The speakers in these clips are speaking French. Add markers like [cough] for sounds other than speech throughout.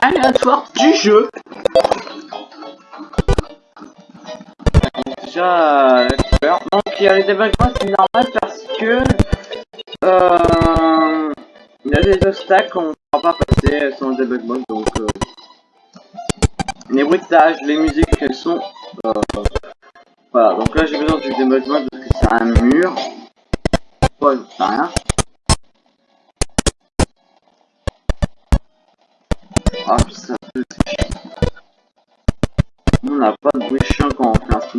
aléatoire du jeu. Déjà, couleur. Donc il y a les débuggements, c'est normal parce que euh, il y a des obstacles qu'on ne pourra pas passer sans le debug donc euh, les bruitages, les musiques, elles sont euh, voilà, donc là j'ai besoin du debug parce que c'est un mur. Ouais, rien.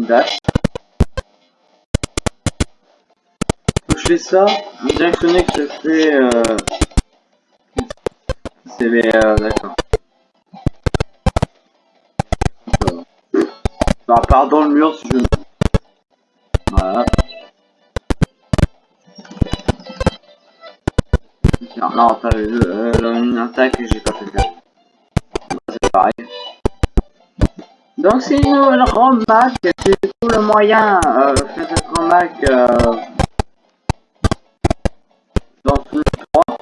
Dash. Je fais ça, on dirait que je fais... Euh... C'est. Euh, D'accord. Bah, part dans le mur si je voilà. Non, t'as euh, une attaque que j'ai pas fait faire. Donc c'est une nouvelle Mac, c'est tout le moyen euh, faire cette Mac euh, dans ce 3.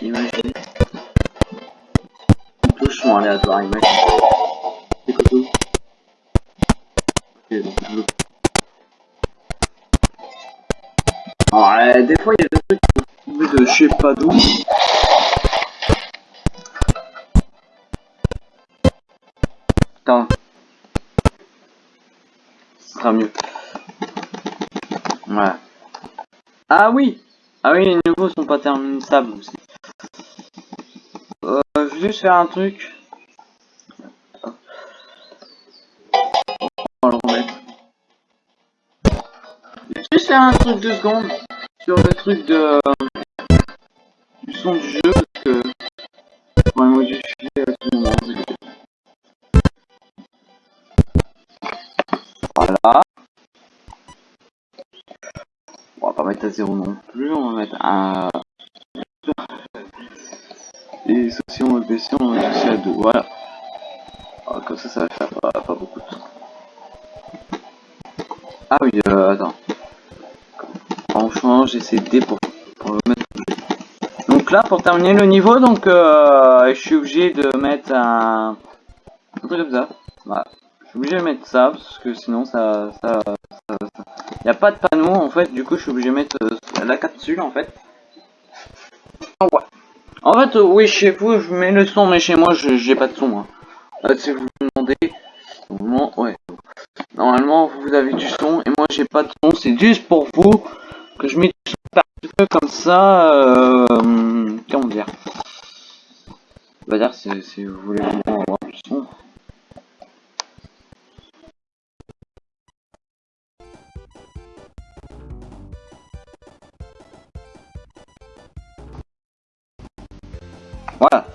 Imaginez. Touche sont aléatoires, imagine. Alors, des fois, il y a des trucs que de je sais pas d'où. Ah oui Ah oui, les niveaux sont pas terminables aussi. Euh, je vais juste faire un truc. juste faire un truc de secondes sur le truc de du son du jeu j'essaie de pour, pour le mettre. Donc là, pour terminer le niveau, donc euh, je suis obligé de mettre un, truc comme ça. Je suis obligé de mettre ça parce que sinon ça, ça, a pas de panneau en fait. Du coup, je suis obligé de mettre euh, la capsule en fait. En fait, euh, oui, chez vous, je mets le son, mais chez moi, j'ai pas de son. Hein. si vous me demandez, ouais. Normalement, vous avez du son et moi, j'ai pas de son. C'est juste pour vous que je mets un petit peu comme ça, euh, comment dire? On va dire si, vous voulez vraiment avoir du son. Voilà.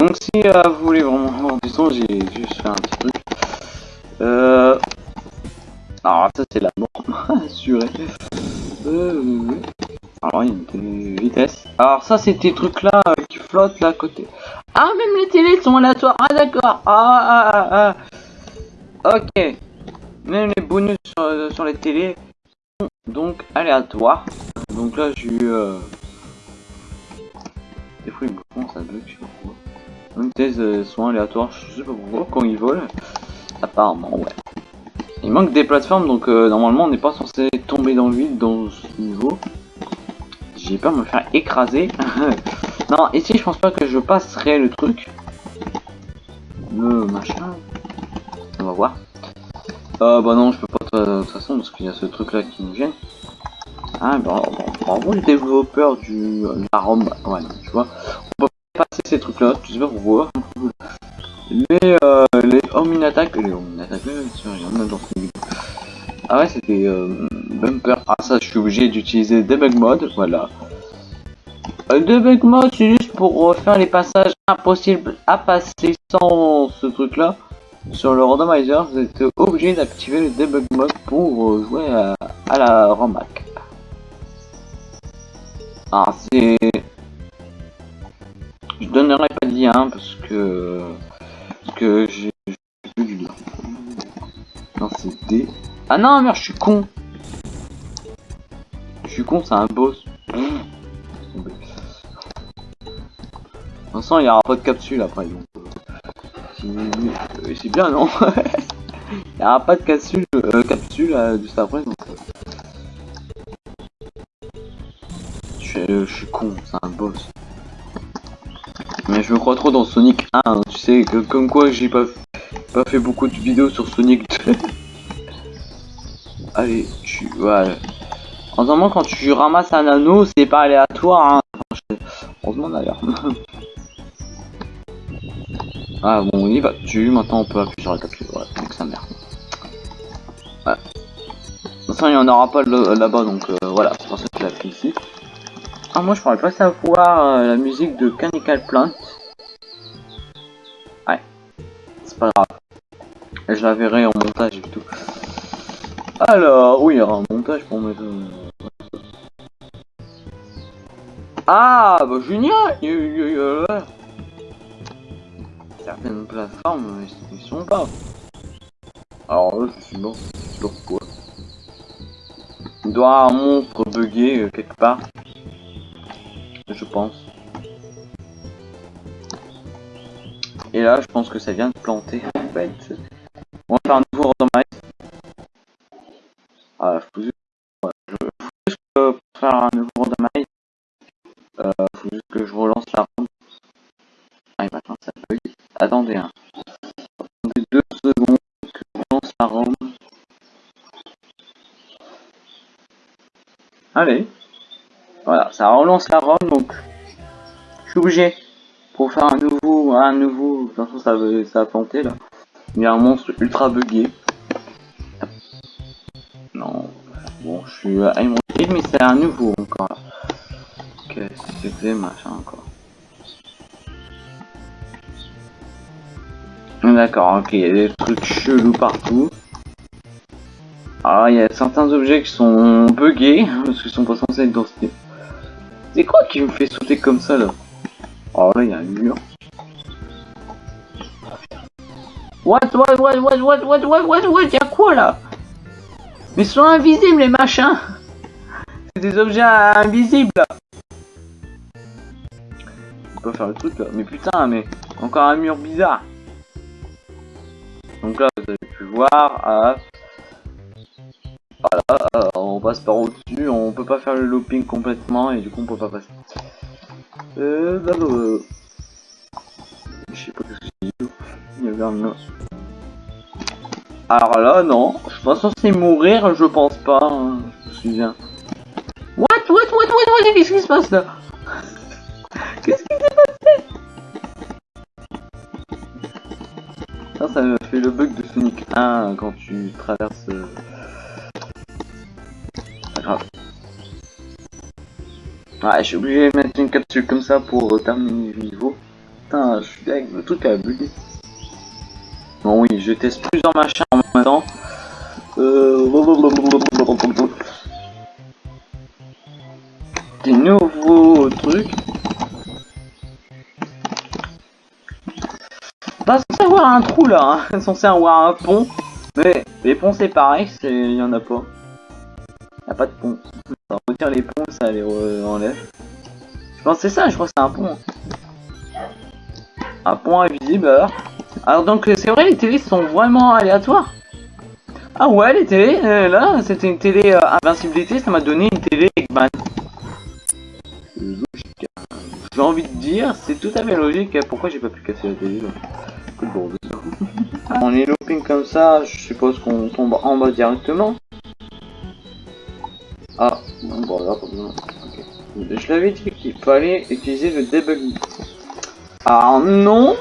Donc si vous voulez vraiment avoir du son, j'ai juste fait un petit truc. Alors ça c'est des trucs là euh, qui flottent là à côté. Ah même les télés sont aléatoires. Ah d'accord. Ah, ah, ah, ah, Ok. Même les bonus sur, euh, sur, les télés sont donc aléatoires. Donc là j'ai eu... Euh... Des fois ils me font ça bug, je sais pas pourquoi. Même thèses euh, sont aléatoires, je sais pas pourquoi quand ils volent. Apparemment ouais. Il manque des plateformes, donc normalement on n'est pas censé tomber dans le vide dans ce niveau. J'ai peur de me faire écraser. [laughs] non, ici je pense pas que je passerai le truc. Le machin. On va voir. Euh, bah non, je peux pas de toute façon parce qu'il y a ce truc là qui nous gêne. Ah, bah, bravo le développeur du la ROM. Ouais, tu vois. On peut pas passer ces trucs là, tu sais pas pourquoi les, euh, les home attack, les home attack, dans Ah ouais, c'était euh, bumper. Ah ça, je suis obligé d'utiliser debug mode, voilà. Euh, debug mode, c'est juste pour faire les passages impossibles à passer sans ce truc-là. Sur le randomizer, vous êtes obligé d'activer le debug mode pour jouer à, la ROMAC. Ah, c'est... Je donnerai pas de lien parce que que j'ai plus du lien. Ah non, merde, je suis con. Con, c'est un boss. Vincent, il n'y aura pas de capsule après. donc, euh, C'est bien, non? [laughs] Il n'y aura pas de capsule, euh, capsule euh, juste après. Donc... Je, suis, je suis con, c'est un boss. Mais je me crois trop dans Sonic 1, hein, tu sais, que, comme quoi j'ai pas, pas fait beaucoup de vidéos sur Sonic 2. [laughs] Allez, tu... Voilà. En ce moment, quand tu ramasses un anneau, c'est pas aléatoire, hein. Heureusement d'ailleurs. [laughs] ah bon, on y va dessus, maintenant on peut appuyer sur la capsule, voilà, donc ça merde. Voilà. De toute façon, il n'y en aura pas là-bas, donc euh, voilà, c'est pour ça que je l'ai pris ici. Ah, moi je pourrais pas savoir euh, la musique de Canical Plant. Ouais, c'est pas grave. Et je la verrai en montage et tout. Alors, oui, il y aura un montage pour mettre... ah, bah génial Certaines plateformes, ils sont pas. Alors là, je suis mort. Pourquoi Il doit un monstre bugué euh, quelque part je pense. Et là, je pense que ça vient de planter. En fait, Allez. Voilà, ça relance la ROM, donc je suis obligé pour faire un nouveau, un nouveau, de toute façon ça, veut, ça a planté là. Il y a un monstre ultra buggé. Non, bon, je suis à mais c'est un nouveau encore. Qu'est-ce que c'était machin encore. D'accord, ok, il y a des trucs chelous partout. Alors il y a certains objets qui sont buggés parce qu'ils sont pas censés être dans ce c'est quoi qui me fait sauter comme ça là Oh là il y a un mur. What what what what what what what what what Y'a quoi là Mais ils sont invisibles les machins C'est des objets invisibles On peut faire le truc là. Mais putain mais encore un mur bizarre. Donc là vous avez pu voir. Ah, voilà, euh, on passe par au-dessus, on peut pas faire le looping complètement et du coup on peut pas passer. Euh, bah, je sais pas ce que c'est. Il y avait un... Alors là, non, je suis pas censé mourir, je pense pas. Hein. Je me souviens. What, what, what, what, what, qu'est-ce qui se passe là? Qu'est-ce qui s'est passé? Ça, ça me fait le bug de Sonic 1 quand tu traverses... Euh, Ouais, je suis obligé de mettre une capsule comme ça pour euh, terminer le niveau. Putain, je suis deg, le truc a bugué. Bon oui, je teste plusieurs machins en même temps. Euh... Des nouveaux trucs. Pas censé avoir un trou là, hein. [laughs] censé avoir un pont. Mais les ponts c'est pareil, il y en a pas. Y a pas de pont. On retire les ponts, ça les enlève. Je pense c'est ça, je crois que c'est un pont. Un pont invisible alors. Alors donc c'est vrai, les télés sont vraiment aléatoires. Ah ouais, les télés, euh, là, c'était une télé euh, invincibilité, ça m'a donné une télé Eggman. J'ai envie de dire, c'est tout à fait logique. Pourquoi j'ai pas pu casser la télé là? On est looping comme ça, je suppose qu'on tombe en bas directement. Ah, bon, là, Je l'avais dit qu'il fallait utiliser le debug. Ah non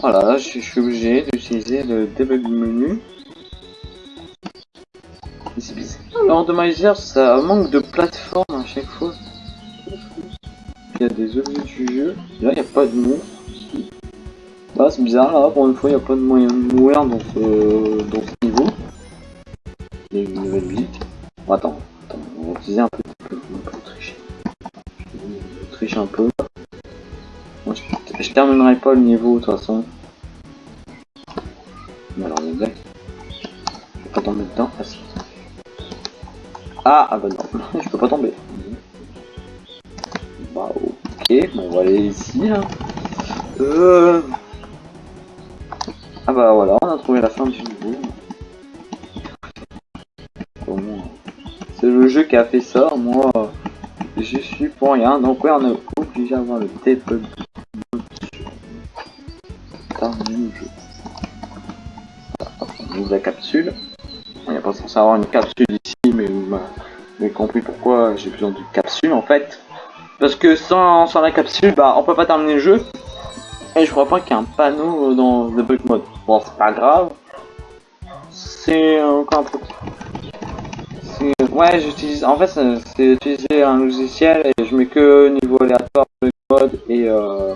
Voilà, je, suis obligé d'utiliser le debug menu. C'est bizarre. L'ordomizer, ça manque de plateforme à chaque fois. Il y a des objets du jeu. Là, il n'y a pas de monstre. Bah, c'est bizarre, là, pour une fois, il n'y a pas de moyen de mourir dans ce, dans ce niveau. Il y a une nouvelle visite. Attends, attends, on va utiliser un peu, un peu tricher. Je triche un peu. Moi, je, terminerai pas le niveau de toute façon. Mais alors, les blagues. Je vais pas Ah, ah bah non, [laughs] je peux pas tomber. Bah ok, bon, on va aller ici. Euh... Ah bah voilà, on a trouvé la fin du niveau. Jeu qui a fait ça, moi je suis pour rien, donc ouais on est obligé d'avoir le debug jeu. On ouvre la capsule. N'y a pas censé avoir une capsule ici, mais vous m'avez compris pourquoi j'ai besoin d'une capsule en fait. Parce que sans, sans la capsule, bah on peut pas terminer le jeu. Et je crois pas qu'il y a un panneau dans le bug mode. Bon, c'est pas grave. C'est encore un peu. Ouais, j'utilise. En fait, c'est utiliser un logiciel et je mets que niveau aléatoire de mode et. Euh...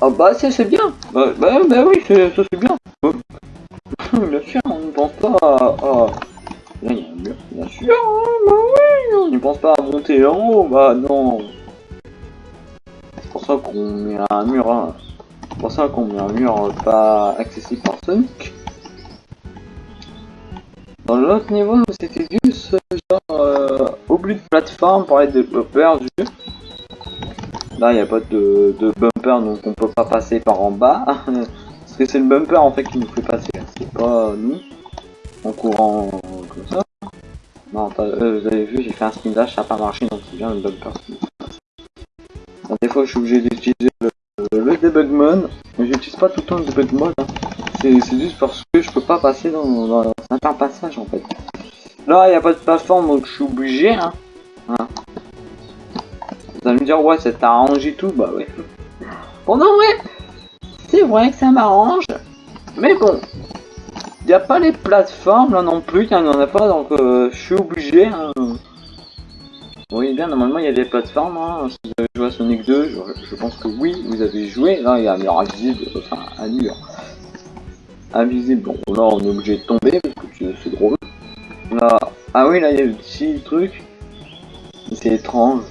Ah bah c'est bien. Bah, bah, bah oui, ça c'est bien. [laughs] bien sûr, on ne pense pas à. Là, il y a un mur. Bien sûr, hein, bah oui, on ne pense pas à monter en haut. Bah non. C'est pour ça qu'on met un mur. Hein. C'est pour ça qu'on met un mur pas accessible par Sonic. Dans l'autre niveau, c'était juste genre euh, de plateforme pour les développeurs du. Là, il n'y a pas de, bumper, donc on peut pas passer par en bas. [laughs] Parce que c'est le bumper en fait qui nous fait passer, c'est pas nous. En courant comme ça. Non, euh, vous avez vu, j'ai fait un spin dash, ça n'a pas marché, donc c'est bien le bumper des fois, je suis obligé d'utiliser le, le, debug mode, mais j'utilise pas tout le temps le debug mode. Hein. C'est juste parce que je peux pas passer dans, dans un passage en fait. Là, il n'y a pas de plateforme, donc je suis obligé. Hein. Hein. Vous allez me dire, ouais, ça t'arrange et tout. Bah ouais. Bon, non, ouais. C'est vrai que ça m'arrange. Mais bon. Il n'y a pas les plateformes là non plus. Il n'y en a pas, donc euh, je suis obligé. Hein. Voyez bien, normalement il y a des plateformes. Si vous avez joué à Sonic 2, je, pense que oui, vous avez joué. Là, il y a un mur invisible, enfin un invisible. Là on est obligé de tomber parce que c'est drôle. Là, ah oui, là il y a le petit truc. C'est étrange.